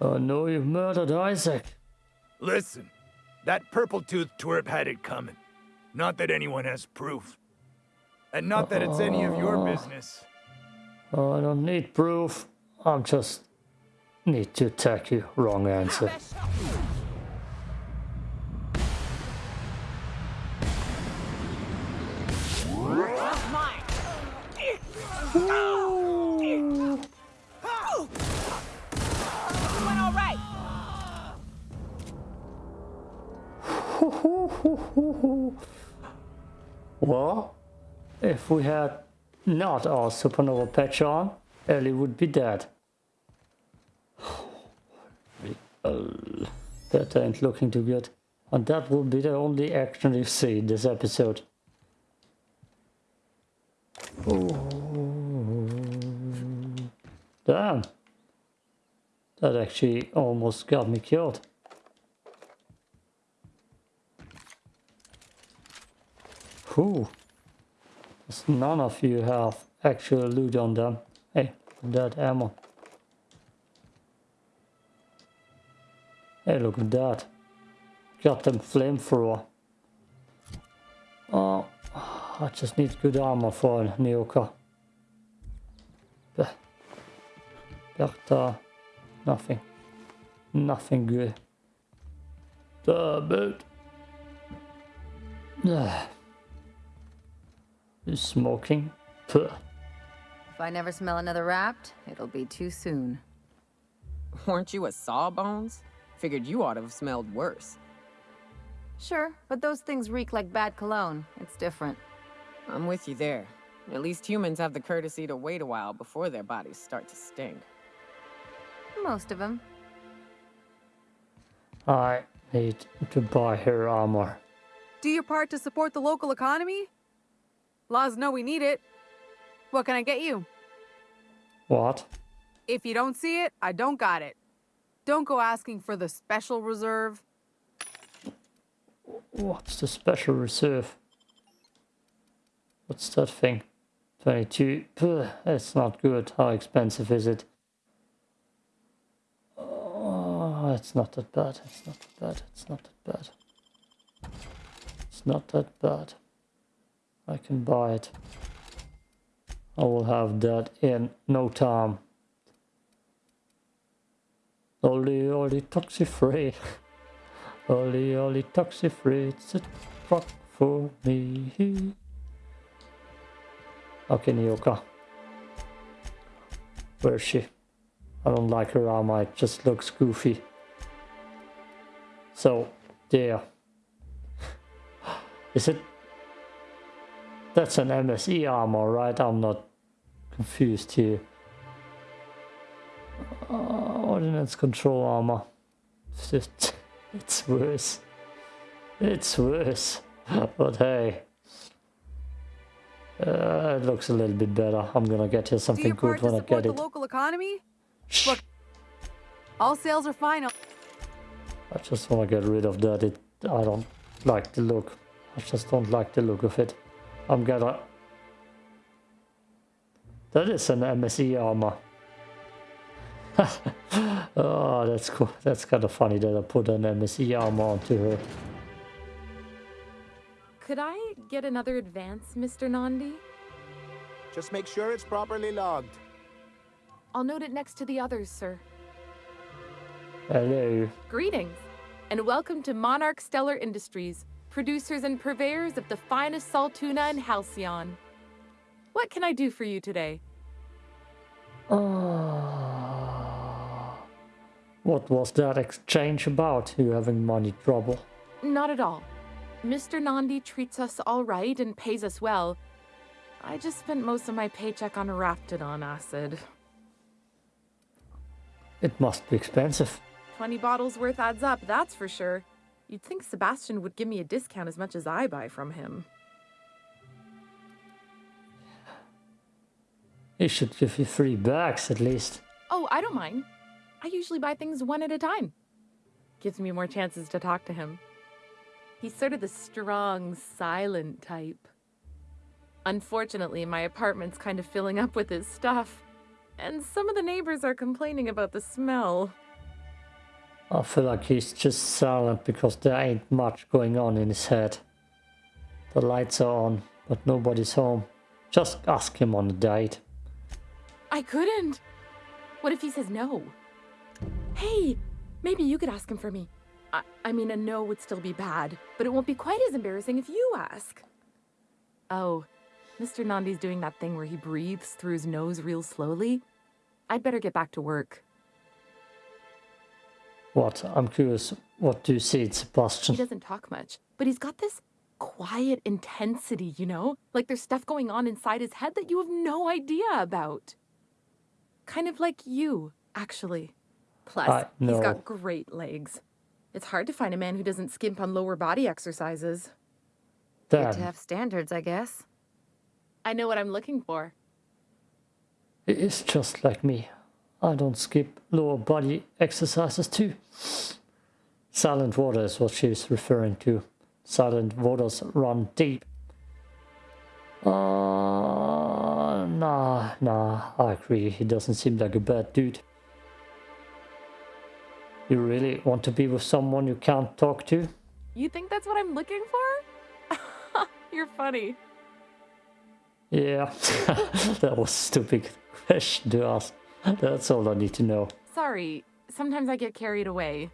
Oh no, you've murdered Isaac. Listen, that purple-toothed twerp had it coming. Not that anyone has proof. And not that it's any of your business. Oh, I don't need proof. I'm just need to attack you. Wrong answer. Well, if we had not our supernova patch on, Ellie would be dead. that ain't looking too good. And that will be the only action you see in this episode. Ooh. Damn. That actually almost got me killed. Whew. None of you have actual loot on them. Hey, that ammo. Hey, look at that. Got them flamethrower. Oh, I just need good armor for Nyoka. But, uh, nothing. Nothing good. Damn it. Is smoking? Puh. If I never smell another rapt, it'll be too soon. Weren't you a sawbones? Figured you ought to have smelled worse. Sure, but those things reek like bad cologne. It's different. I'm with you there. At least humans have the courtesy to wait a while before their bodies start to stink. Most of them. I need to buy her armor. Do your part to support the local economy? Laws know we need it. What can I get you? What? If you don't see it, I don't got it. Don't go asking for the special reserve. What's the special reserve? What's that thing? 22. Puh, it's not good. How expensive is it? Oh, it's not that bad. It's not that bad. It's not that bad. It's not that bad. I can buy it. I will have that in no time. Only, only toxic free. only, only toxic free. It's a truck for me. Okay, Nyoka. Where is she? I don't like her armor, it just looks goofy. So, there. Is it that's an MSI armor, right? I'm not confused here. Uh, ordnance control armor. It's just, it's worse. It's worse. but hey. Uh, it looks a little bit better. I'm gonna get here something good when I get the it. local economy? Look, all sales are final. I just want to get rid of that. It, I don't like the look. I just don't like the look of it. I'm gonna... That is an MSI armor. oh, that's cool. That's kind of funny that I put an MSI armor onto her. Could I get another advance, Mr. Nandi? Just make sure it's properly logged. I'll note it next to the others, sir. Hello. Greetings, and welcome to Monarch Stellar Industries, producers and purveyors of the finest Saltuna in Halcyon. What can I do for you today? Oh. What was that exchange about, you having money trouble? Not at all. Mr. Nandi treats us all right and pays us well. I just spent most of my paycheck on Raptidon acid. It must be expensive. 20 bottles worth adds up, that's for sure. You'd think Sebastian would give me a discount as much as I buy from him. He should give you three bags at least. Oh, I don't mind. I usually buy things one at a time. Gives me more chances to talk to him. He's sort of the strong, silent type. Unfortunately, my apartment's kind of filling up with his stuff, and some of the neighbors are complaining about the smell. I feel like he's just silent because there ain't much going on in his head. The lights are on, but nobody's home. Just ask him on a date. I couldn't. What if he says no? Hey, maybe you could ask him for me. I, I mean, a no would still be bad, but it won't be quite as embarrassing if you ask. Oh, Mr. Nandi's doing that thing where he breathes through his nose real slowly. I'd better get back to work. What? I'm curious. What do you see, He Sebastian? He doesn't talk much, but he's got this quiet intensity, you know? Like there's stuff going on inside his head that you have no idea about. Kind of like you, actually. Plus, I he's know. got great legs. It's hard to find a man who doesn't skimp on lower body exercises. Good to have standards, I guess. I know what I'm looking for. it is just like me. I don't skip lower body exercises too. Silent water is what she's referring to. Silent waters run deep. Uh, nah, nah, I agree. He doesn't seem like a bad dude. You really want to be with someone you can't talk to? You think that's what I'm looking for? You're funny. Yeah, that was a stupid question to ask. That's all I need to know. Sorry, sometimes I get carried away.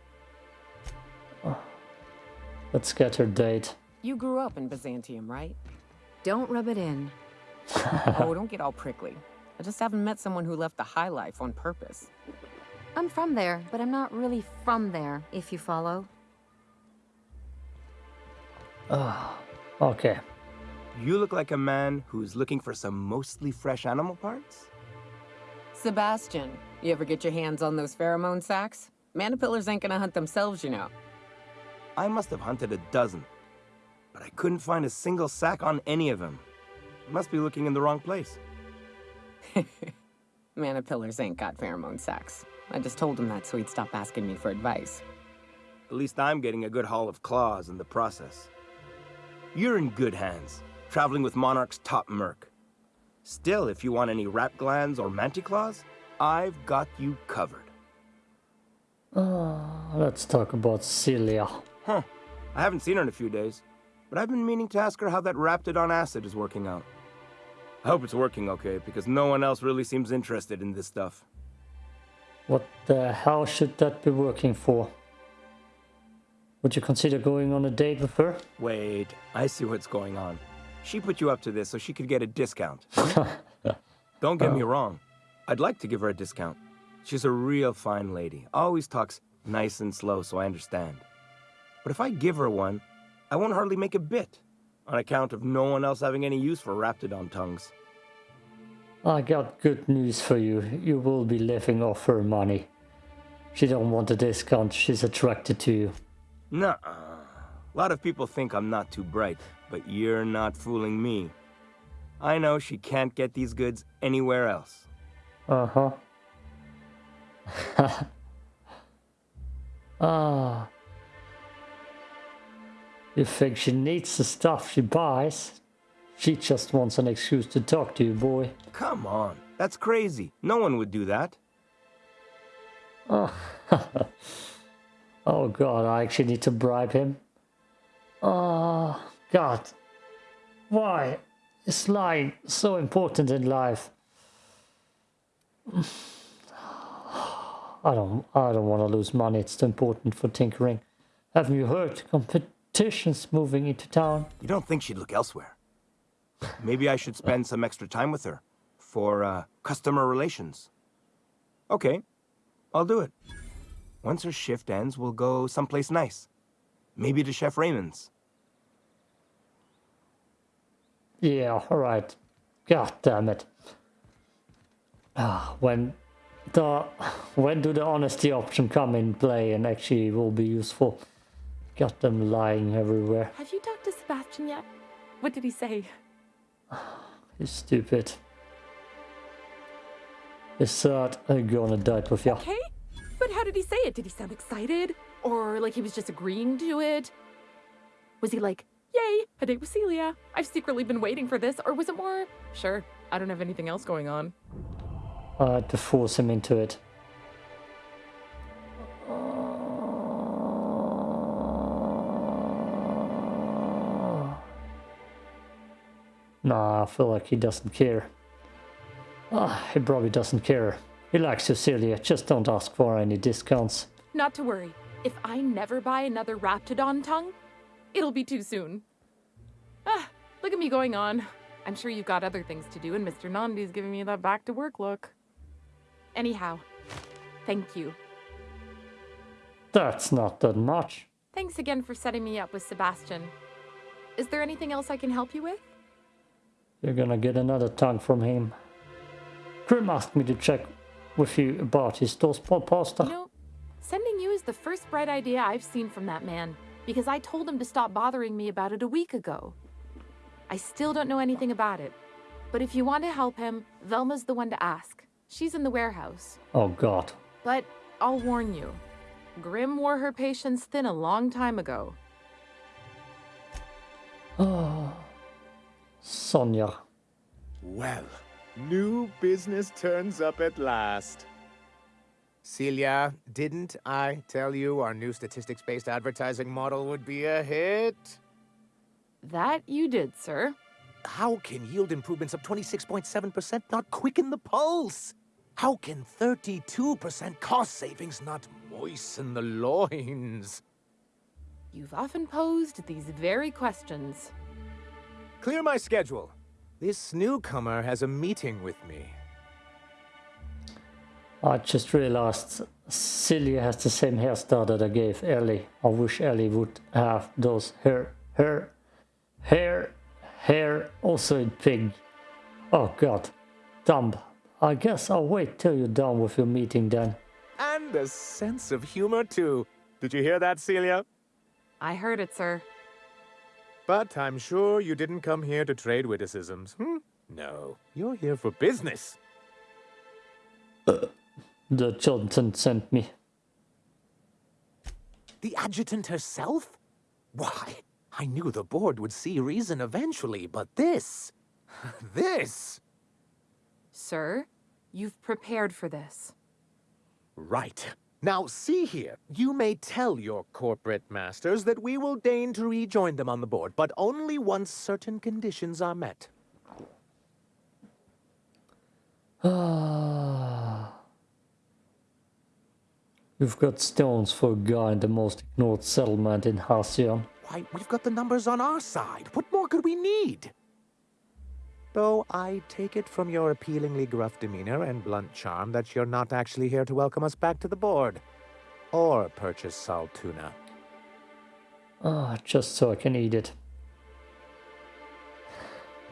Let's get her date. You grew up in Byzantium, right? Don't rub it in. oh, don't get all prickly. I just haven't met someone who left the high life on purpose. I'm from there, but I'm not really from there, if you follow. Okay. You look like a man who's looking for some mostly fresh animal parts? Sebastian, you ever get your hands on those pheromone sacks? Manipillars ain't gonna hunt themselves, you know. I must have hunted a dozen, but I couldn't find a single sack on any of them. Must be looking in the wrong place. Manipillars ain't got pheromone sacks. I just told him that so he'd stop asking me for advice. At least I'm getting a good haul of claws in the process. You're in good hands, traveling with Monarch's top merc. Still, if you want any rat glands or manticlaws, I've got you covered. Uh, let's talk about Celia. Huh. I haven't seen her in a few days, but I've been meaning to ask her how that Raptidon acid is working out. I hope it's working okay, because no one else really seems interested in this stuff. What the hell should that be working for? Would you consider going on a date with her? Wait, I see what's going on. She put you up to this so she could get a discount. Don't get me wrong. I'd like to give her a discount. She's a real fine lady. Always talks nice and slow so I understand. But if I give her one, I won't hardly make a bit, on account of no one else having any use for Raptidon tongues. I got good news for you. You will be living off her money. She don't want a discount. She's attracted to you. Nuh -uh. A lot of people think I'm not too bright, but you're not fooling me. I know she can't get these goods anywhere else. Uh-huh. ah. You think she needs the stuff she buys? She just wants an excuse to talk to you, boy. Come on, that's crazy. No one would do that. Oh, oh god, I actually need to bribe him. Oh, god. Why is lying so important in life? I don't I don't want to lose money, it's too important for tinkering. Haven't you heard? Competition's moving into town. You don't think she'd look elsewhere? Maybe I should spend some extra time with her for uh, customer relations. Okay, I'll do it. Once her shift ends, we'll go someplace nice. Maybe to Chef Raymond's. Yeah, alright. God damn it. Ah, when the when do the honesty option come in play and actually will be useful? Got them lying everywhere. Have you talked to Sebastian yet? What did he say? He's stupid. Is that I'm gonna die with you? Okay, but how did he say it? Did he sound excited? Or like he was just agreeing to it? Was he like, yay, a date with Celia. I've secretly been waiting for this. Or was it more, sure, I don't have anything else going on. I had to force him into it. Nah, I feel like he doesn't care. Ah, he probably doesn't care. He likes Cecilia, just don't ask for any discounts. Not to worry. If I never buy another Raptidon tongue, it'll be too soon. Ah, look at me going on. I'm sure you've got other things to do, and Mr. Nandi's giving me that back to work look. Anyhow, thank you. That's not that much. Thanks again for setting me up with Sebastian. Is there anything else I can help you with? You're gonna get another tongue from him. Grim asked me to check with you about his toastpot pasta. You know, sending you is the first bright idea I've seen from that man, because I told him to stop bothering me about it a week ago. I still don't know anything about it, but if you want to help him, Velma's the one to ask. She's in the warehouse. Oh god. But I'll warn you, Grim wore her patience thin a long time ago. Oh. Sonia. Well, new business turns up at last. Celia, didn't I tell you our new statistics-based advertising model would be a hit? That you did, sir. How can yield improvements of 26.7% not quicken the pulse? How can 32% cost savings not moisten the loins? You've often posed these very questions. Clear my schedule. This newcomer has a meeting with me. I just realized Celia has the same hairstyle that I gave Ellie. I wish Ellie would have those hair, hair, hair, hair also in pink. Oh god. Dumb. I guess I'll wait till you're done with your meeting then. And a sense of humor, too. Did you hear that, Celia? I heard it, sir. But I'm sure you didn't come here to trade witticisms, hmm? No, you're here for business. The Johnson sent me. The adjutant herself? Why, I knew the board would see reason eventually, but this... this... Sir, you've prepared for this. Right. Now, see here. You may tell your corporate masters that we will deign to rejoin them on the board, but only once certain conditions are met. Ah. You've got stones for a guy in the most ignored settlement in Halcyon. Why, we've got the numbers on our side. What more could we need? Though I take it from your appealingly gruff demeanor and blunt charm that you're not actually here to welcome us back to the board. Or purchase Saltuna. Ah, just so I can eat it.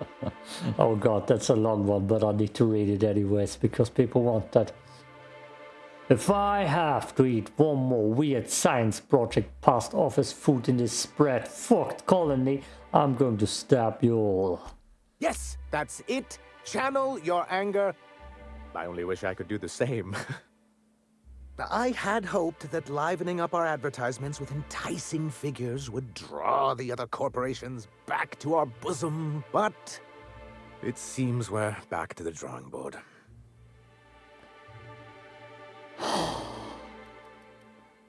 oh god, that's a long one, but I need to read it anyways because people want that. If I have to eat one more weird science project past office food in this spread fucked colony, I'm going to stab you all. Yes, that's it. Channel your anger. I only wish I could do the same. I had hoped that livening up our advertisements with enticing figures would draw the other corporations back to our bosom, but it seems we're back to the drawing board.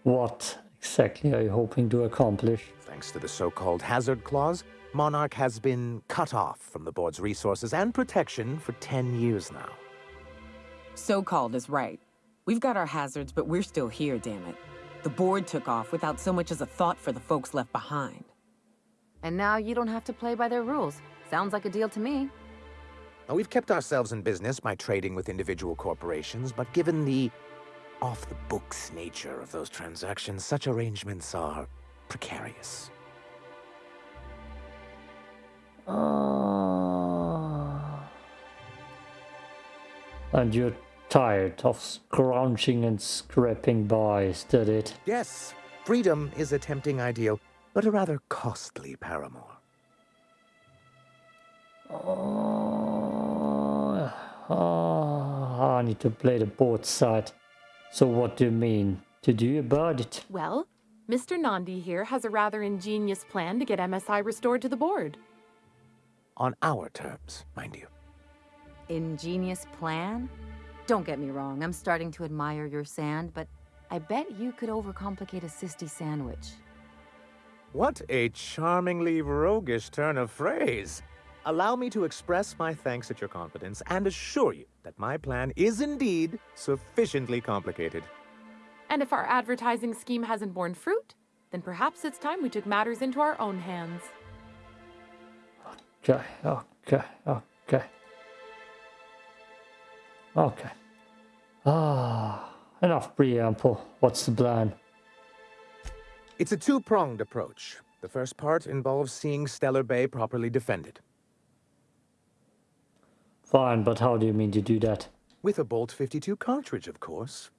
What exactly are you hoping to accomplish? Thanks to the so-called hazard clause, Monarch has been cut off from the board's resources and protection for 10 years now. So-called is right. We've got our hazards, but we're still here, damn it. The board took off without so much as a thought for the folks left behind. And now you don't have to play by their rules. Sounds like a deal to me. Now, we've kept ourselves in business by trading with individual corporations, but given the off-the-books nature of those transactions, such arrangements are precarious. Ah. And you're tired of scrounging and scraping by, is that it? Yes, freedom is a tempting ideal, but a rather costly paramour. Oh, ah, I need to play the board side. So what do you mean to do about it? Well, Mr. Nandi here has a rather ingenious plan to get MSI restored to the board. On our terms, mind you. Ingenious plan? Don't get me wrong, I'm starting to admire your sand, but I bet you could overcomplicate a sisty sandwich. What a charmingly roguish turn of phrase. Allow me to express my thanks at your confidence and assure you that my plan is indeed sufficiently complicated. And if our advertising scheme hasn't borne fruit, then perhaps it's time we took matters into our own hands. Okay, okay, okay. Okay. Ah, enough preamble. What's the plan? It's a two-pronged approach. The first part involves seeing Stellar Bay properly defended. Fine, but how do you mean to do that? With a Bolt 52 cartridge, of course.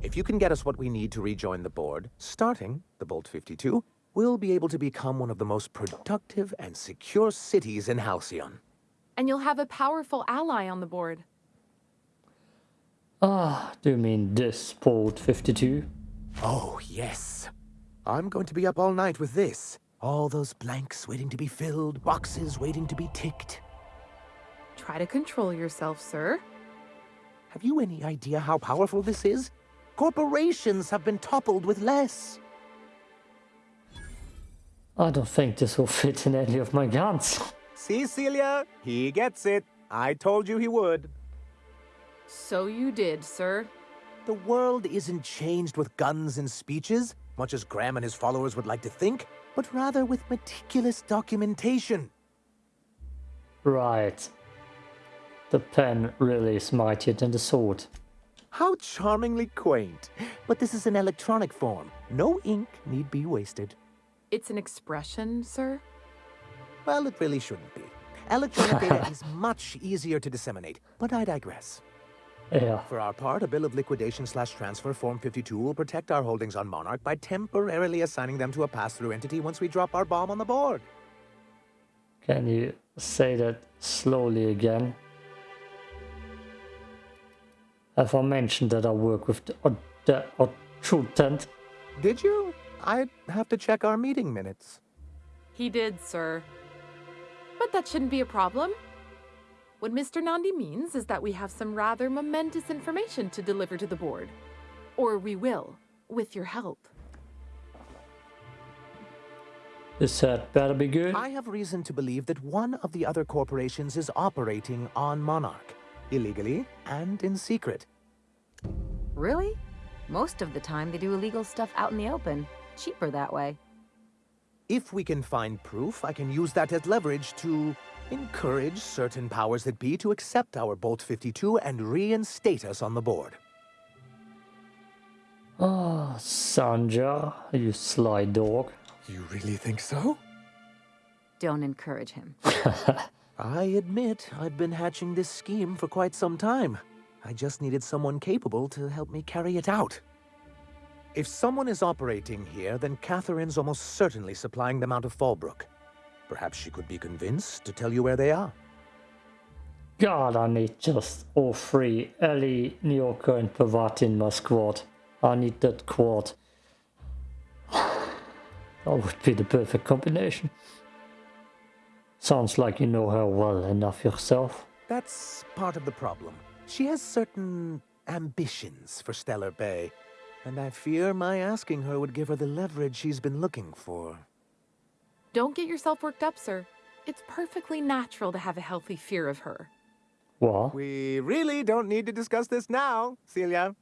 If you can get us what we need to rejoin the board, starting the Bolt 52, we'll be able to become one of the most productive and secure cities in Halcyon. And you'll have a powerful ally on the board. Ah, do you mean this Bolt 52? Oh, yes. I'm going to be up all night with this. All those blanks waiting to be filled, boxes waiting to be ticked. Try to control yourself, sir. Have you any idea how powerful this is? Corporations have been toppled with less. I don't think this will fit in any of my guns. See, Celia? He gets it. I told you he would. So you did, sir. The world isn't changed with guns and speeches, much as Graham and his followers would like to think, but rather with meticulous documentation. Right. The pen really is mightier than the sword. How charmingly quaint. But this is an electronic form. No ink need be wasted. It's an expression, sir? Well, it really shouldn't be. Electronic data is much easier to disseminate, but I digress. Yeah. For our part, a bill of liquidation slash transfer Form 52 will protect our holdings on Monarch by temporarily assigning them to a pass-through entity once we drop our bomb on the board. Can you say that slowly again? Have I mentioned that I work with the, the adjutant? Did you? I'd have to check our meeting minutes. He did, sir. But that shouldn't be a problem. What Mr. Nandi means is that we have some rather momentous information to deliver to the board. Or we will, with your help. This had better be good. I have reason to believe that one of the other corporations is operating on Monarch, illegally and in secret. Really? Most of the time, they do illegal stuff out in the open. Cheaper that way. If we can find proof, I can use that as leverage to encourage certain powers that be to accept our Bolt 52 and reinstate us on the board. Ah, Sanjar, you sly dog. You really think so? Don't encourage him. I admit I've been hatching this scheme for quite some time. I just needed someone capable to help me carry it out. If someone is operating here, then Catherine's almost certainly supplying them out of Fallbrook. Perhaps she could be convinced to tell you where they are. God, I need just all three. Ellie, Nyoka, and Parvati in my squad. I need that quad. That would be the perfect combination. Sounds like you know her well enough yourself. That's part of the problem. She has certain ambitions for Stellar Bay, and I fear my asking her would give her the leverage she's been looking for. Don't get yourself worked up, sir. It's perfectly natural to have a healthy fear of her. What? We really don't need to discuss this now, Celia.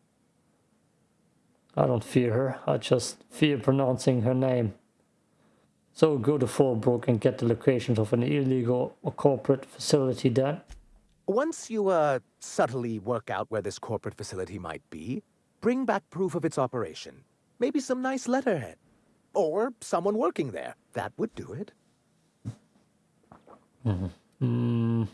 I don't fear her. I just fear pronouncing her name. So go to Fallbrook and get the locations of an illegal or corporate facility then. Once you, uh, subtly work out where this corporate facility might be, bring back proof of its operation. Maybe some nice letterhead. Or someone working there. That would do it. Hmm.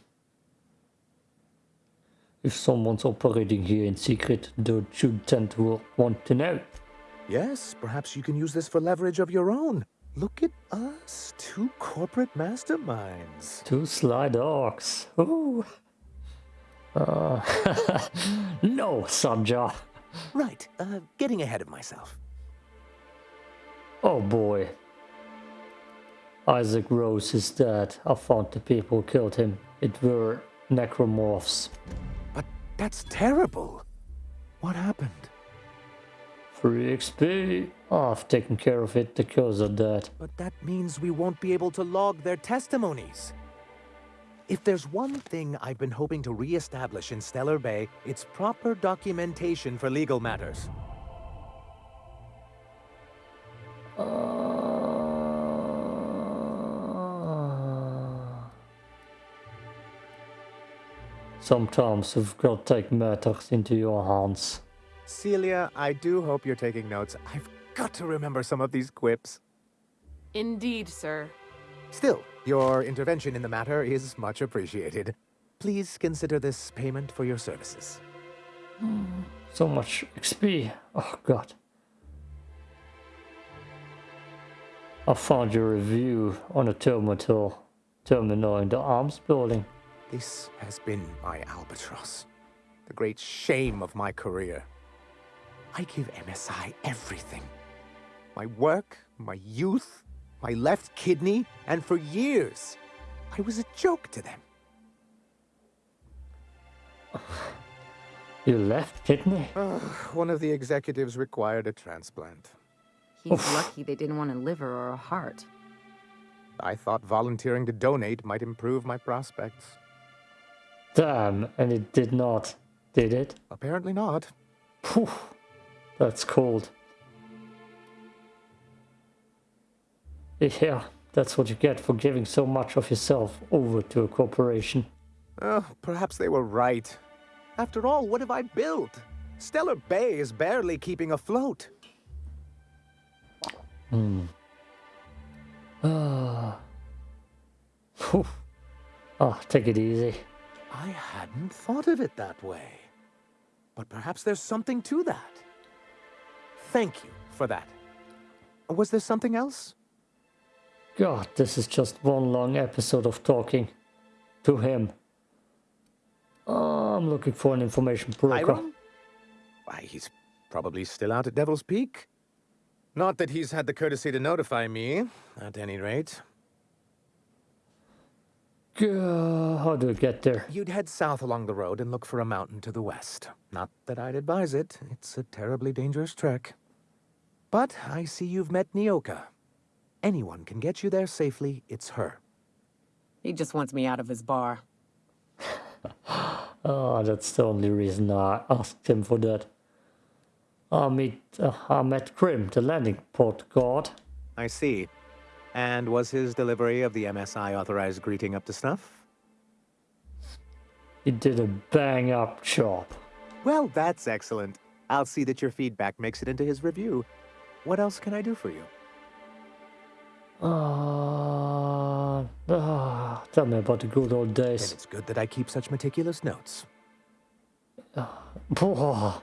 If someone's operating here in secret, the adjutant will want to know. Yes, perhaps you can use this for leverage of your own. Look at us, two corporate masterminds. Two sly dogs. Ooh. Uh, no, Sanjar. Right, uh, getting ahead of myself. Oh boy. Isaac Rose is dead. I found the people who killed him. It were necromorphs. But that's terrible. What happened? Free XP. I've taken care of it. The are dead. But that means we won't be able to log their testimonies. If there's one thing I've been hoping to re-establish in Stellar Bay, it's proper documentation for legal matters. Uh, sometimes you've got to take matters into your hands. Celia, I do hope you're taking notes. I've got to remember some of these quips. Indeed, sir. Still, your intervention in the matter is much appreciated. Please consider this payment for your services. Hmm, so much XP. Oh god. I found your review on a terminal, terminal in the arms building. This has been my albatross. The great shame of my career. I give MSI everything. My work, my youth, my left kidney, and for years, I was a joke to them. Your left kidney? One of the executives required a transplant. He's lucky they didn't want a liver or a heart. I thought volunteering to donate might improve my prospects. Damn, and it did not, did it? Apparently not. Phew, that's cold. Yeah, that's what you get for giving so much of yourself over to a corporation. Oh, perhaps they were right. After all, what have I built? Stellar Bay is barely keeping afloat. Hmm. Ah. Phew. Ah, take it easy. I hadn't thought of it that way. But perhaps there's something to that. Thank you for that. Was there something else? God, this is just one long episode of talking to him. Oh, I'm looking for an information broker. Iron? Why, he's probably still out at Devil's Peak. Not that he's had the courtesy to notify me, at any rate. Gah, How do I get there? You'd head south along the road and look for a mountain to the west. Not that I'd advise it. It's a terribly dangerous trek. But I see you've met Nyoka. Anyone can get you there safely, it's her. He just wants me out of his bar. Oh, that's the only reason I asked him for that. I meet, uh, I met Grim, the landing port guard. I see. And was his delivery of the MSI authorized greeting up to snuff? He did a bang up job. Well, that's excellent. I'll see that your feedback makes it into his review. What else can I do for you? Uh, ah, tell me about the good old days. And days. it's good that I keep such meticulous notes. Oh.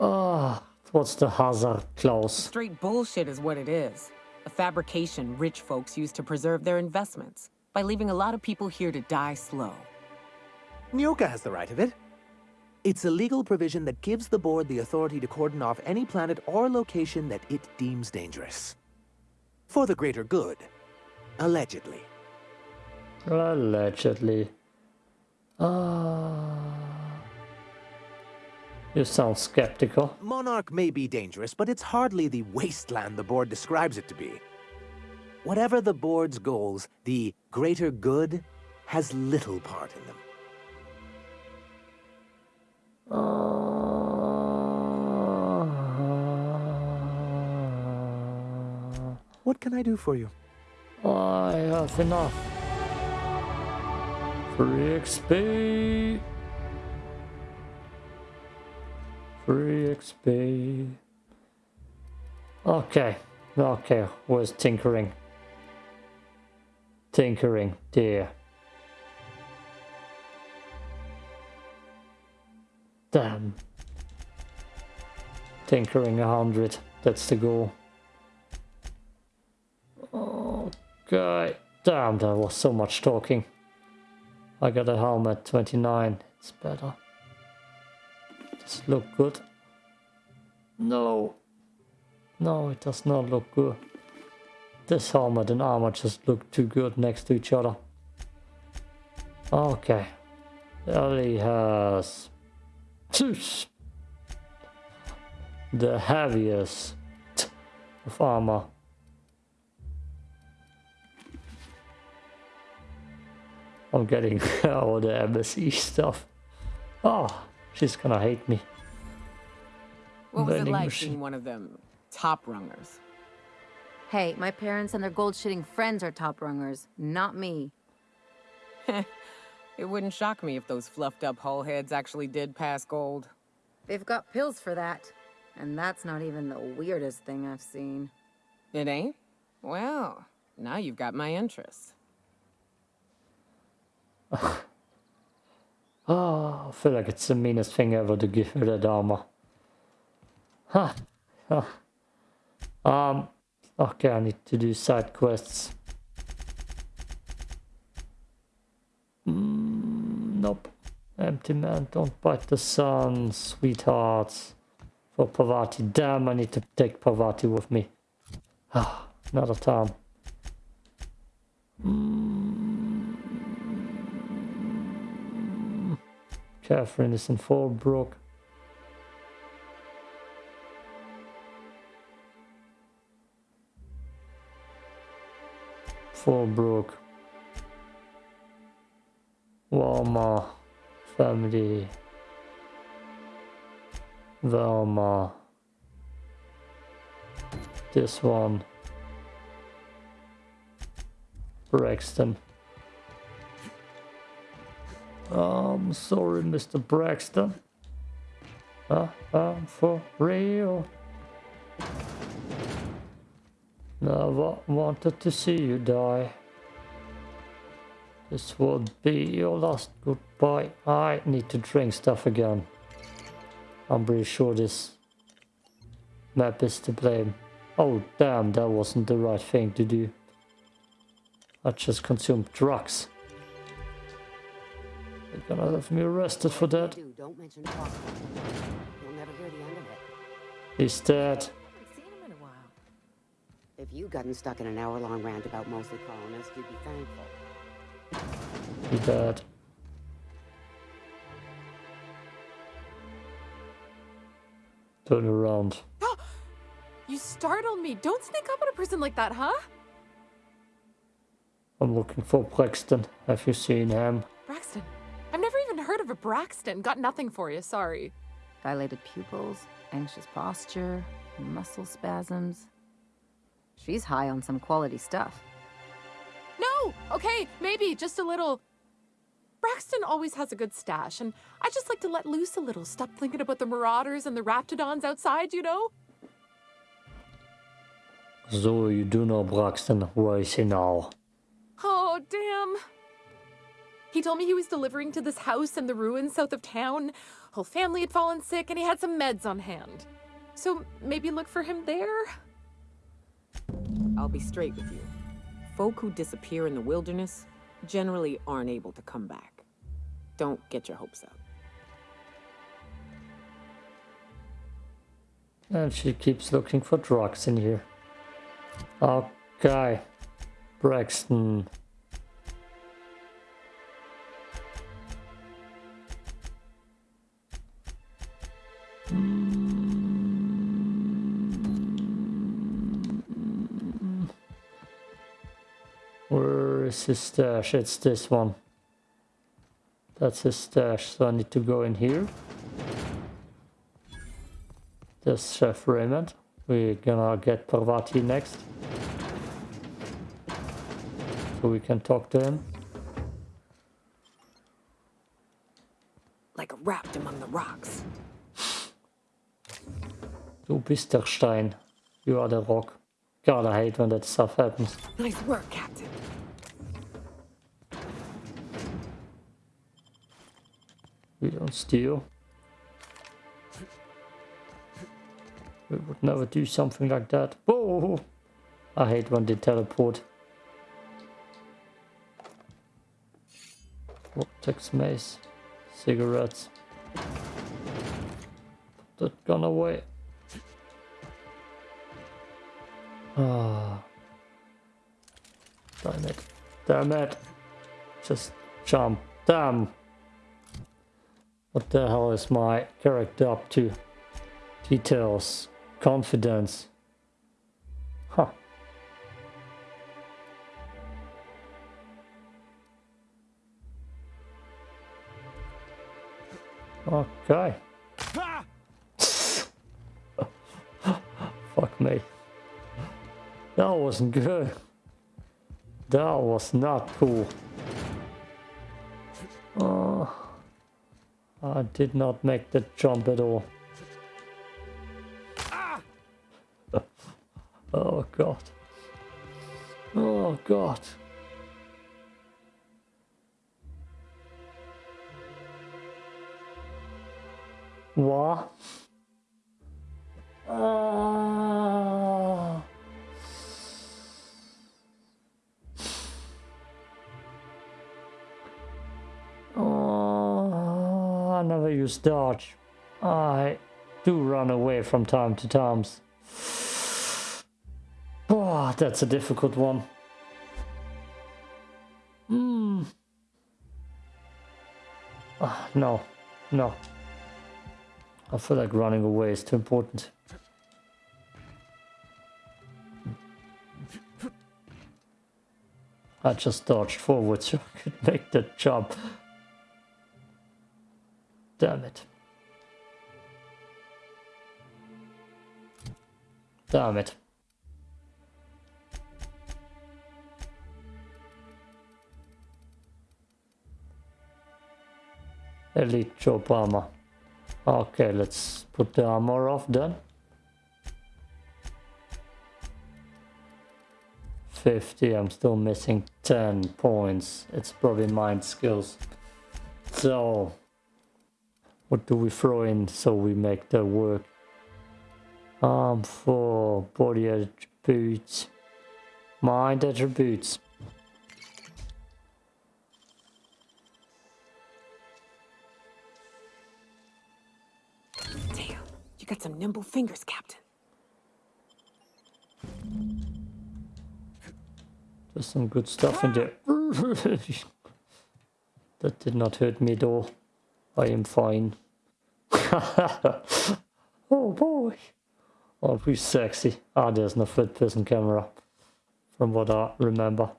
Ah, what's the hazard clause? Straight bullshit is what it is. A fabrication rich folks use to preserve their investments by leaving a lot of people here to die slow. Nyoka has the right of it. It's a legal provision that gives the board the authority to cordon off any planet or location that it deems dangerous. For the greater good. Allegedly. Allegedly. Ah. you sound skeptical. Monarch may be dangerous, but it's hardly the wasteland the board describes it to be. Whatever the board's goals, the greater good has little part in them. Ah. What can I do for you? I have enough. Free XP. Free XP. Okay, okay, where's tinkering? Tinkering, dear. Damn. Tinkering a hundred, that's the goal. Oh, okay. Damn, there was so much talking. I got a helmet 29. It's better. Does it look good? No. No, it does not look good. This helmet and armor just look too good next to each other. Okay. Ellie has... Zeus. The heaviest of armor. I'm getting all the embassy stuff. Oh, she's gonna hate me. What was it like machine. being one of them top rungers? Hey, my parents and their gold shitting friends are top rungers, not me. It wouldn't shock me if those fluffed up hull heads actually did pass gold. They've got pills for that. And that's not even the weirdest thing I've seen. It ain't? Well, now you've got my interest. Oh, I feel like it's the meanest thing ever to give her that armor. Huh. Huh. Um, okay, I need to do side quests. Nope. Empty man, don't bite the sun, sweethearts. For Parvati. Damn, I need to take Parvati with me. Ah, another time. Catherine is in Fallbrook. Fallbrook. Walma. Family. Velma. This one. Braxton. I'm sorry, Mr. Braxton. Uh, I'm for real. Never wanted to see you die. This will be your last goodbye. I need to drink stuff again. I'm pretty sure this map is to blame. Oh damn, that wasn't the right thing to do. I just consumed drugs. They're gonna have me arrested for that. Do, don't mention Foster. You'll never hear the end of it. He's dead. I've seen him in a while. If you'd gotten stuck in an hour-long rant about mostly colonists, you'd be thankful. He's dead. Turn around. You startled me. Don't sneak up on a person like that, huh? I'm looking for Braxton. Have you seen him? Braxton. I've never even heard of a Braxton. Got nothing for you, sorry. Dilated pupils, anxious posture, muscle spasms. She's high on some quality stuff. No! Okay, maybe, just a little. Braxton always has a good stash, and I just like to let loose a little. Stop thinking about the marauders and the raptidons outside, you know? So you do know Braxton. Where is he now? Oh, damn. He told me he was delivering to this house in the ruins south of town. Whole family had fallen sick, and he had some meds on hand. So maybe look for him there? I'll be straight with you. Folk who disappear in the wilderness generally aren't able to come back. Don't get your hopes up. And she keeps looking for drugs in here. Okay. Braxton. Is his stash? It's this one. That's his stash, so I need to go in here. There's Chef Raymond. We're gonna get Parvati next. So we can talk to him. Like a raft among the rocks. Du bist der Stein. You are the rock. God, I hate when that stuff happens. Nice work, Captain. We don't steal. We would never do something like that. Whoa! I hate when they teleport. Vortex mace. Cigarettes. Put that gun away. Ah. Damn it. Damn it. Just jump. Damn. What the hell is my character up to? Details. Confidence. Huh. Okay. Fuck me. That wasn't good. That was not cool. Uh... I did not make the jump at all. oh god. Oh god. What? Ah. Oh, I never use dodge. I do run away from time to times. Oh, that's a difficult one. Hmm. Ah, no, no. I feel like running away is too important. I just dodged forward so I could make the jump. Damn it. Damn it. Elite Job armor. Okay, let's put the armor off then. 50, I'm still missing 10 points. It's probably mind skills. So, what do we throw in so we make the work? Um, for body attributes, mind attributes. Damn, you got some nimble fingers, Captain. There's some good stuff in there. that did not hurt me at all. I am fine. oh boy. Oh, he's sexy. Ah, there's no third person camera. From what I remember.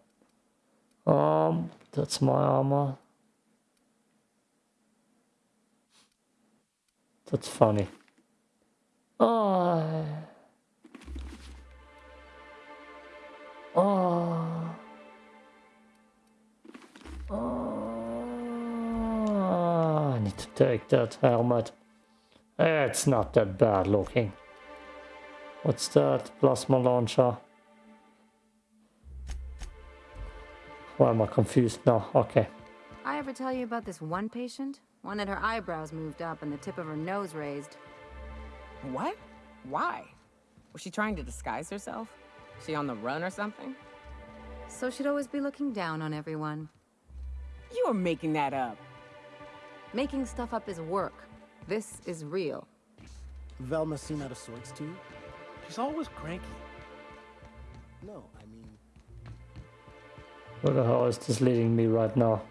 Um, that's my armor. That's funny. Oh. Oh. Oh. I need to take that helmet. It's not that bad looking. What's that? Plasma launcher. Why am I confused now? Okay. I ever tell you about this one patient? One had her eyebrows moved up and the tip of her nose raised. What? Why? Was she trying to disguise herself? She on the run or something? So she'd always be looking down on everyone. You are making that up. Making stuff up is work. This is real. Velma seen out of sorts too? She's always cranky. No, I mean, Where the hell is this leading me right now?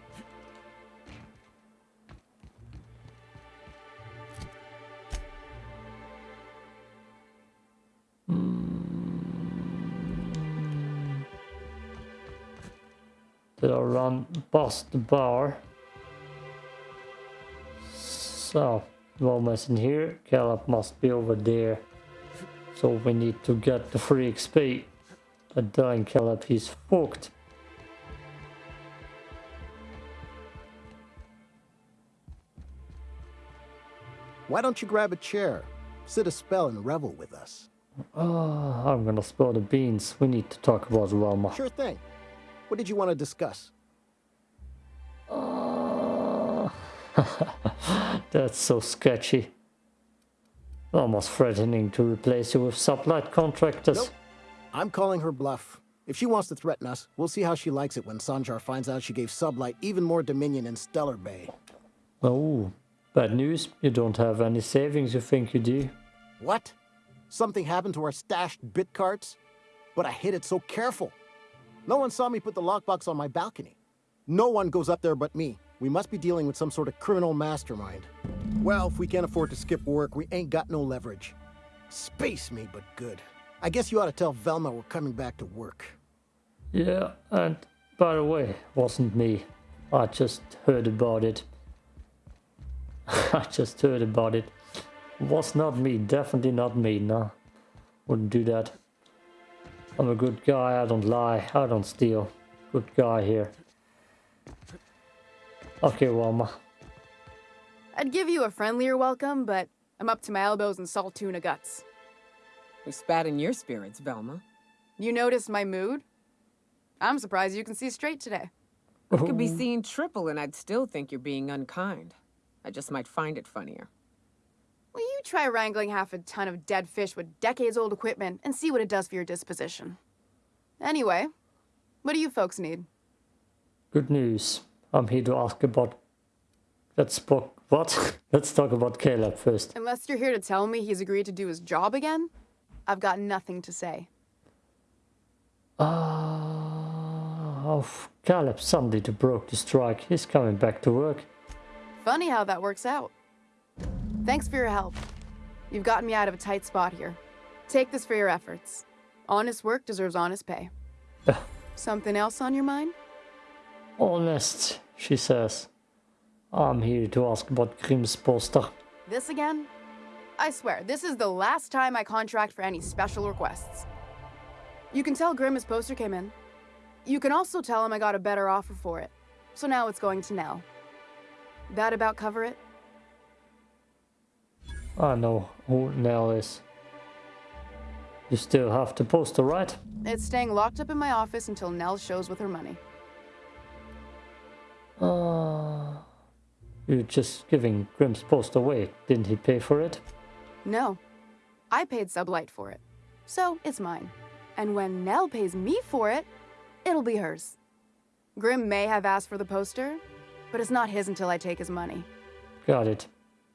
Hmm. Did I run past the bar? So, Wilma's in here, Caleb must be over there. So we need to get the free XP. But dying Caleb, he's fucked. why don't you grab a chair, sit a spell, and revel with us? Oh, I'm gonna spill the beans. We need to talk about Wilma. Sure thing. What did you want to discuss? Oh, that's so sketchy. Almost threatening to replace you with sublight contractors. Nope. I'm calling her bluff. If she wants to threaten us, we'll see how she likes it when Sanjar finds out she gave Sublight even more dominion in Stellar Bay. Oh, bad news. You don't have any savings you think you do. What? Something happened to our stashed bit carts? But I hid it so careful. No one saw me put the lockbox on my balcony. No one goes up there but me. We must be dealing with some sort of criminal mastermind. Well, if we can't afford to skip work, we ain't got no leverage. Space me, but good. I guess you ought to tell Velma we're coming back to work. Yeah, and by the way, wasn't me. I just heard about it. I just heard about it. Was not me, definitely not me, no. Wouldn't do that. I'm a good guy, I don't lie, I don't steal. Good guy here. Okay, Wilma. I'd give you a friendlier welcome, but I'm up to my elbows in Saltuna guts. We spat in your spirits, Velma. You noticed my mood? I'm surprised you can see straight today. I could be seeing triple and I'd still think you're being unkind. I just might find it funnier. Will you try wrangling half a ton of dead fish with decades old equipment and see what it does for your disposition? Anyway, what do you folks need? Good news. I'm here to ask about. Let's talk. What? Let's talk about Caleb first. Unless you're here to tell me he's agreed to do his job again, I've got nothing to say. Ah, oh, Caleb Sunday to broke the strike. He's coming back to work. Funny how that works out. Thanks for your help. You've gotten me out of a tight spot here. Take this for your efforts. Honest work deserves honest pay. Something else on your mind? Honest, she says. I'm here to ask about Grimm's poster. This again? I swear, this is the last time I contract for any special requests. You can tell Grimm his poster came in. You can also tell him I got a better offer for it. So now it's going to Nell. That about cover it? I know who Nell is. You still have the poster, right? It's staying locked up in my office until Nell shows with her money. Uh, you're just giving Grimm's poster away. Didn't he pay for it? No. I paid Sublight for it. So it's mine. And when Nell pays me for it, it'll be hers. Grimm may have asked for the poster, but it's not his until I take his money. Got it.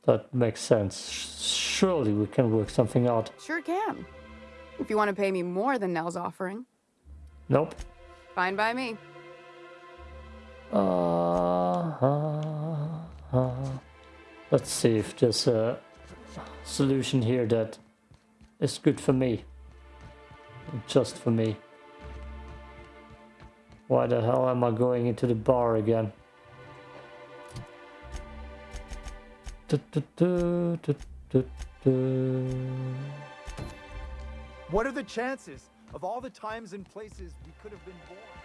That makes sense. Surely we can work something out. Sure can. If you want to pay me more than Nell's offering. Nope. Fine by me. Uh, uh, uh. Let's see if there's a solution here that is good for me. Just for me. Why the hell am I going into the bar again? What are the chances of all the times and places we could have been born?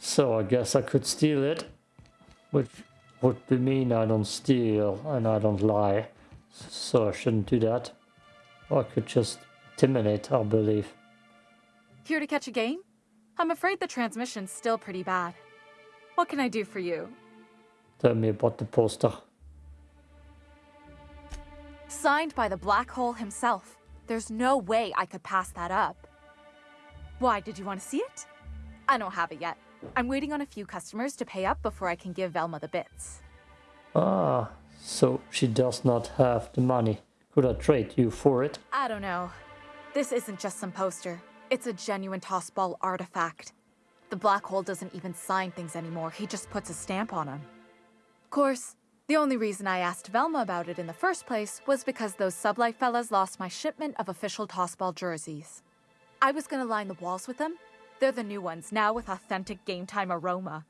So I guess I could steal it, which would be mean I don't steal and I don't lie. So I shouldn't do that. Or I could just intimidate, I believe. Here to catch a game? I'm afraid the transmission's still pretty bad. What can I do for you? Tell me about the poster. Signed by the Black Hole himself. There's no way I could pass that up. Why, did you want to see it? I don't have it yet. I'm waiting on a few customers to pay up before I can give Velma the bits. Ah, so she does not have the money. Could I trade you for it? I don't know. This isn't just some poster. It's a genuine tossball artifact. The Black Hole doesn't even sign things anymore, he just puts a stamp on them. Of course, the only reason I asked Velma about it in the first place was because those sublight fellas lost my shipment of official tossball jerseys. I was gonna line the walls with them. They're the new ones, now with authentic game time aroma.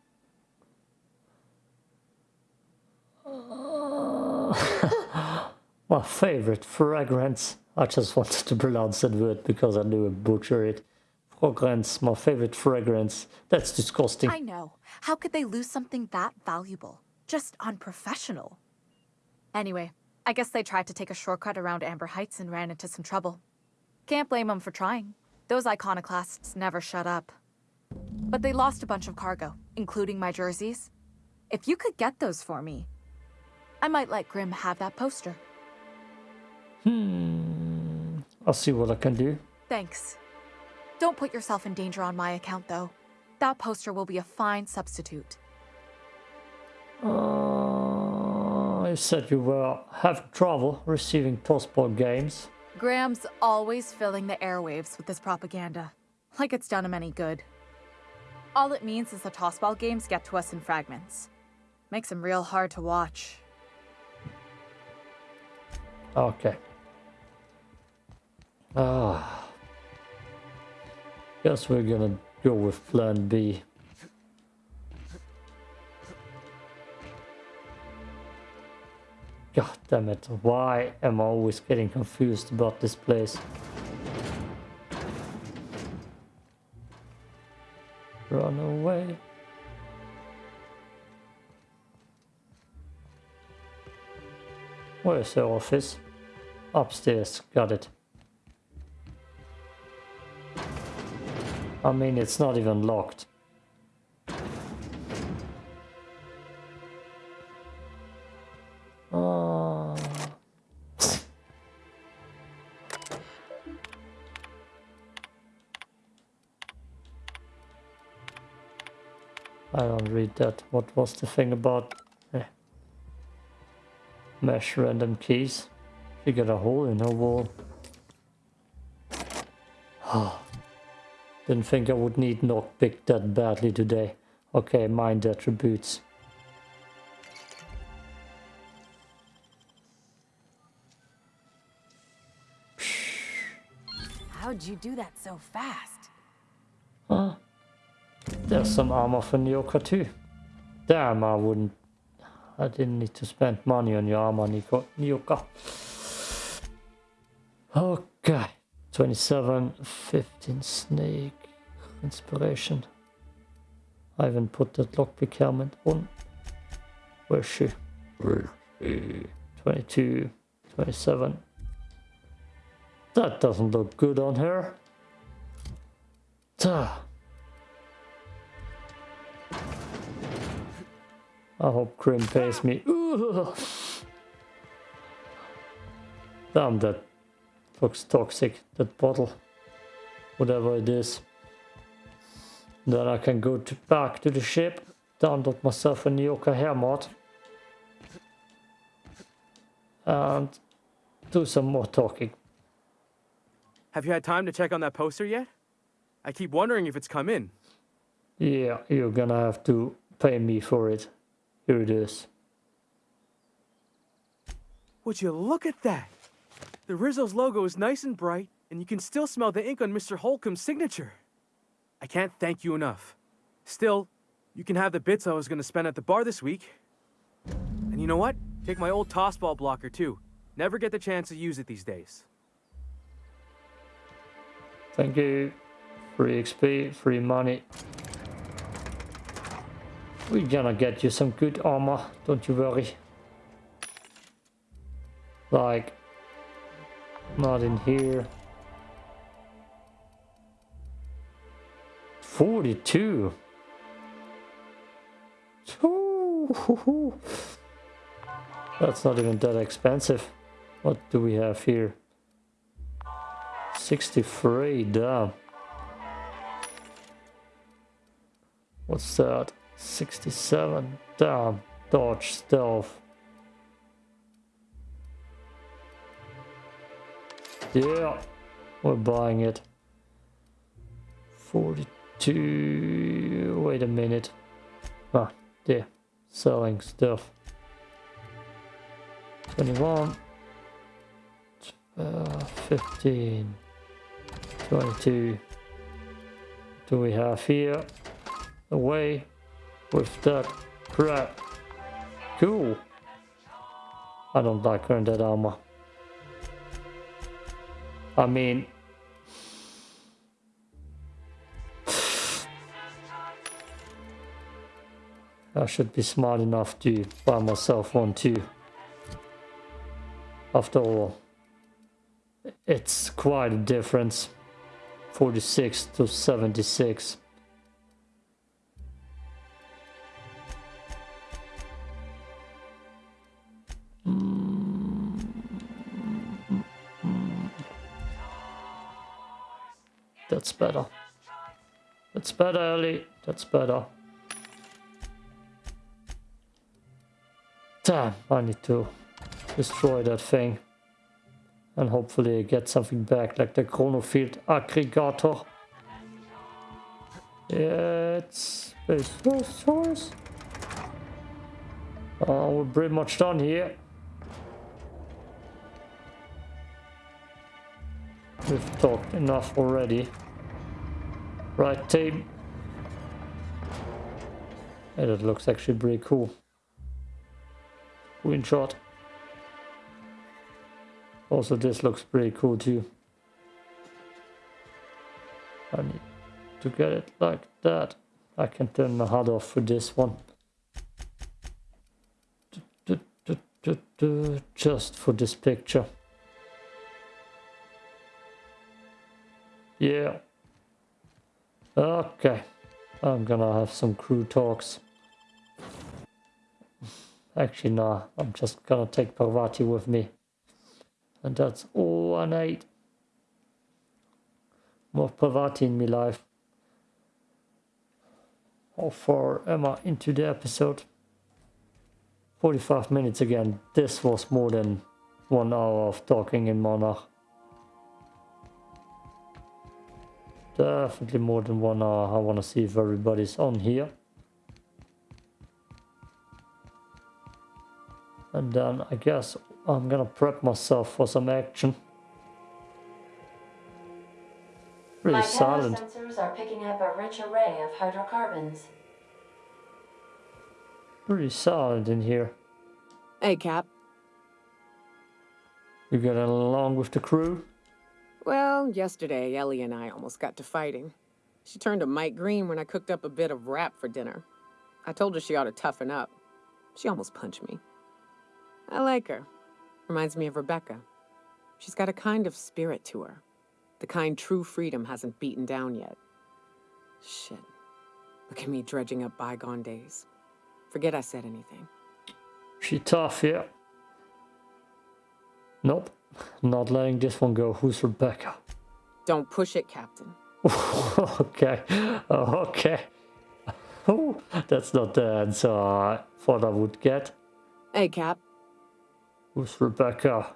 My favorite fragrance. I just wanted to pronounce that word because I knew I'd butcher it. Fragrance, my favorite fragrance. That's disgusting. I know. How could they lose something that valuable? Just unprofessional. Anyway, I guess they tried to take a shortcut around Amber Heights and ran into some trouble. Can't blame them for trying. Those iconoclasts never shut up. But they lost a bunch of cargo, including my jerseys. If you could get those for me, I might let Grim have that poster. Hmm. I'll see what I can do. Thanks. Don't put yourself in danger on my account, though. That poster will be a fine substitute. Uh, you said you were having trouble receiving tossball games. Graham's always filling the airwaves with this propaganda, like it's done him any good. All it means is the tossball games get to us in fragments. Makes them real hard to watch. Okay. Ah. Guess we're gonna go with plan B. God damn it. Why am I always getting confused about this place? Run away. Where's the office? Upstairs, got it. I mean, it's not even locked. Read that. What was the thing about eh. mesh random keys? You got a hole in a wall. Didn't think I would need knockpick that badly today. Okay, mind attributes. How'd you do that so fast? Huh? There's some armor for Nyoka too. Damn, I wouldn't... I didn't need to spend money on your armor, Nico, Nyoka. Okay. 27, 15 snake. Inspiration. I haven't put that lockpick helmet on. Where's she? 22, 27. That doesn't look good on her. Duh. I hope Grim pays me. Damn, that looks toxic, that bottle. Whatever it is. Then I can go to back to the ship, download myself a Nyoka hair mod. And do some more talking. Have you had time to check on that poster yet? I keep wondering if it's come in. Yeah, you're gonna have to pay me for it. Here it is. Would you look at that? The Rizzo's logo is nice and bright, and you can still smell the ink on Mr. Holcomb's signature. I can't thank you enough. Still, you can have the bits I was gonna spend at the bar this week. And you know what? Take my old tossball blocker too. Never get the chance to use it these days. Thank you. Free XP, free money. We're gonna get you some good armor, don't you worry. Like, not in here. 42. Ooh, That's not even that expensive. What do we have here? 63, damn. What's that? 67, damn. Dodge, stealth. Yeah, we're buying it. 42, wait a minute. Ah, there, selling stuff. 21, uh, 15. 22 do we have here away with that crap. Cool. I don't like wearing that armor. I mean I should be smart enough to buy myself one too. After all it's quite a difference. 46 to 76. That's better. That's better, Ellie. That's better. Damn, I need to destroy that thing and hopefully get something back like the chronofield aggregator. It's space source. Uh, we're pretty much done here. We've talked enough already. Right team. Yeah, that looks actually pretty cool. Screenshot. Also, this looks pretty cool too. I need to get it like that. I can turn the HUD off for this one. Just for this picture. Yeah. Okay. I'm gonna have some crew talks. Actually, nah. I'm just gonna take Parvati with me. And that's all I need. More Parvati in my life. How far am I into the episode? 45 minutes again. This was more than one hour of talking in Monarch. Definitely more than one hour. I want to see if everybody's on here. And then I guess I'm gonna prep myself for some action. Pretty My silent. sensors are picking up a rich array of hydrocarbons. Pretty silent in here. Hey, Cap. You getting along with the crew? Well, yesterday, Ellie and I almost got to fighting. She turned to Mike Green when I cooked up a bit of wrap for dinner. I told her she ought to toughen up. She almost punched me. I like her. Reminds me of Rebecca. She's got a kind of spirit to her. The kind true freedom hasn't beaten down yet. Shit. Look at me dredging up bygone days. Forget I said anything. She tough, yeah. Nope. Not letting this one go. Who's Rebecca? Don't push it, Captain. okay. Okay. Oh, that's not the answer I thought I would get. Hey, Cap. Who's Rebecca?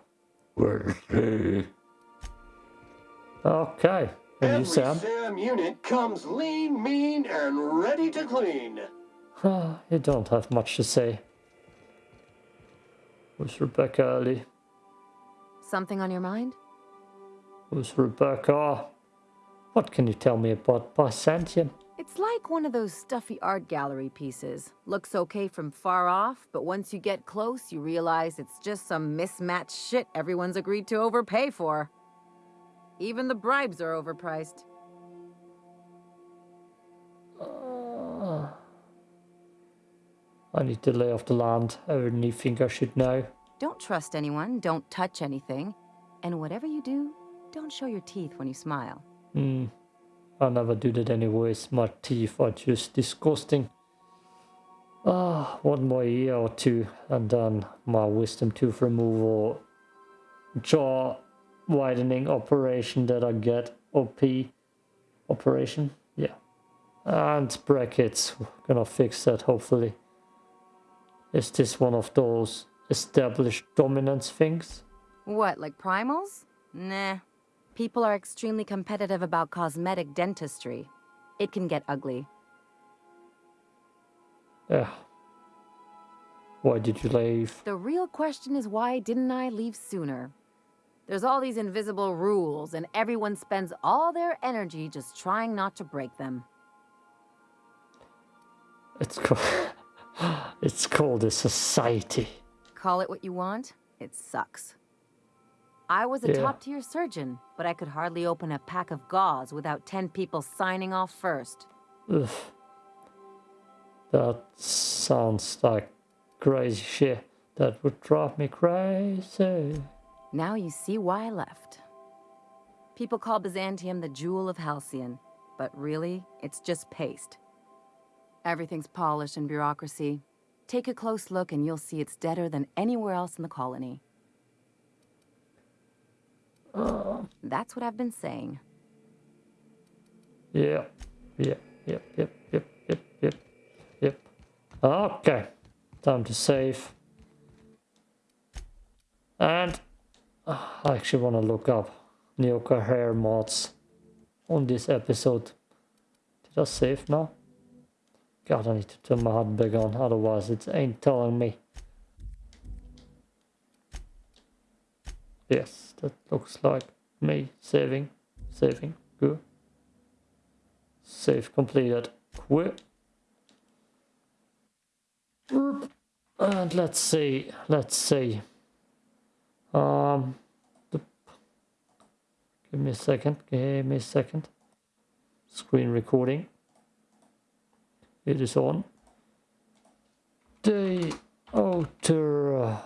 Where is she? Okay. And Every you, Sam? Sam unit comes lean, mean, and ready to clean. Ah, you don't have much to say. Who's Rebecca Ellie? Something on your mind? Who's Rebecca? What can you tell me about Byzantium? It's like one of those stuffy art gallery pieces. Looks okay from far off, but once you get close, you realize it's just some mismatched shit everyone's agreed to overpay for. Even the bribes are overpriced. Uh, I need to lay off the land. Everything think I should know. Don't trust anyone, don't touch anything, and whatever you do, don't show your teeth when you smile. Hmm. I never do that anyways. My teeth are just disgusting. Ah, one more year or two, and then my wisdom tooth removal jaw widening operation that I get. OP operation, yeah. And brackets, gonna fix that hopefully. Is this one of those established dominance things? What, like primals? Nah. People are extremely competitive about cosmetic dentistry. It can get ugly. Yeah. Why did you leave? The real question is why didn't I leave sooner? There's all these invisible rules, and everyone spends all their energy just trying not to break them. It's called, it's called a society. Call it what you want, it sucks. I was a Yeah. top tier surgeon, but I could hardly open a pack of gauze without 10 people signing off first. Ugh. That sounds like crazy shit. That would drive me crazy. Now you see why I left. People call Byzantium the jewel of Halcyon, but really, it's just paste. Everything's polished and bureaucracy. Take a close look and you'll see it's deader than anywhere else in the colony. That's what I've been saying. Yeah, yeah, yep, yep, yep, yep, yep, yep. Okay, time to save. And uh, I actually want to look up Nyoka hair mods on this episode. Did I save now? God, I need to turn my HUD back on, otherwise it ain't telling me. Yes, that looks like me saving, saving, good. Save completed. Quit. And let's see, let's see. Um, Give me a second. Give me a second. Screen recording. It is on. The outer uh,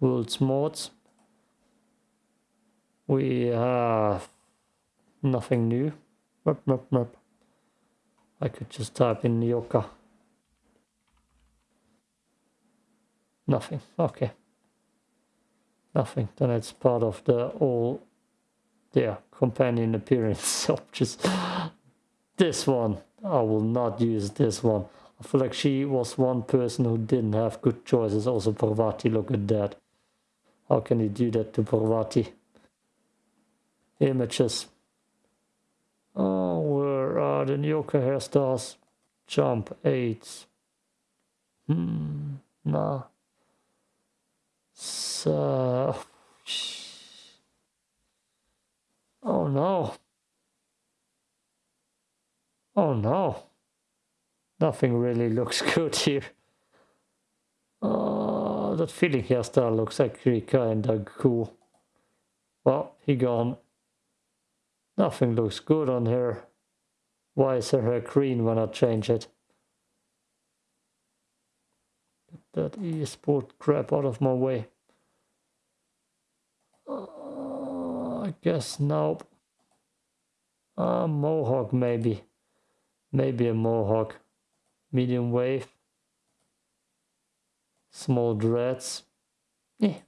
world's mods. We have nothing new. Merp, merp, merp. I could just type in Yoka. Nothing. Okay. Nothing. Then it's part of the all yeah, companion appearance options. This one. I will not use this one. I feel like she was one person who didn't have good choices. Also Parvati, look at that. How can you do that to Parvati? Images. Oh, where are the Nyoka hairstyles? Jump 8. Hmm, nah. So... Oh no. Oh no. Nothing really looks good here. Oh, that feeling hairstyle looks actually kinda cool. Well, he gone. Nothing looks good on her. Why is her hair green when I change it? Get that e-sport crap out of my way. Uh, I guess nope. Uh, mohawk maybe. Maybe a mohawk. Medium wave. Small dreads. Yeah.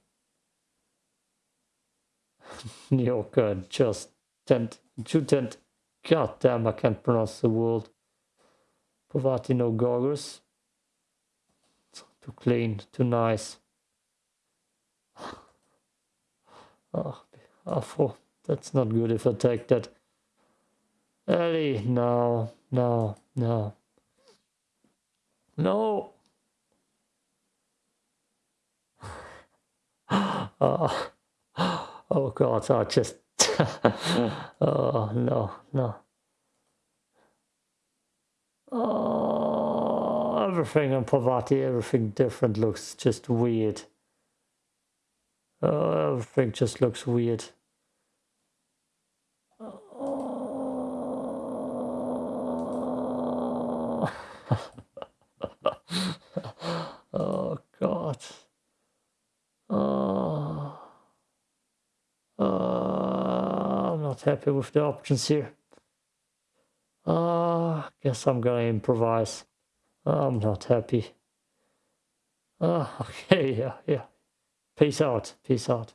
Nyoka uh, just tent. Two tent. God damn, I can't pronounce the word. Parvati no goggles. Too clean, too nice. Ah, ah, oh, Afro. That's not good if I take that. Ellie, no, no, no. No. oh, oh God, I just. oh, no, no. Oh, everything in Parvati, everything different looks just weird. Oh, everything just looks weird. oh God. Oh. I'm not happy with the options here. Uh, guess I'm gonna improvise. I'm not happy. Uh, okay, yeah, yeah. Peace out. Peace out.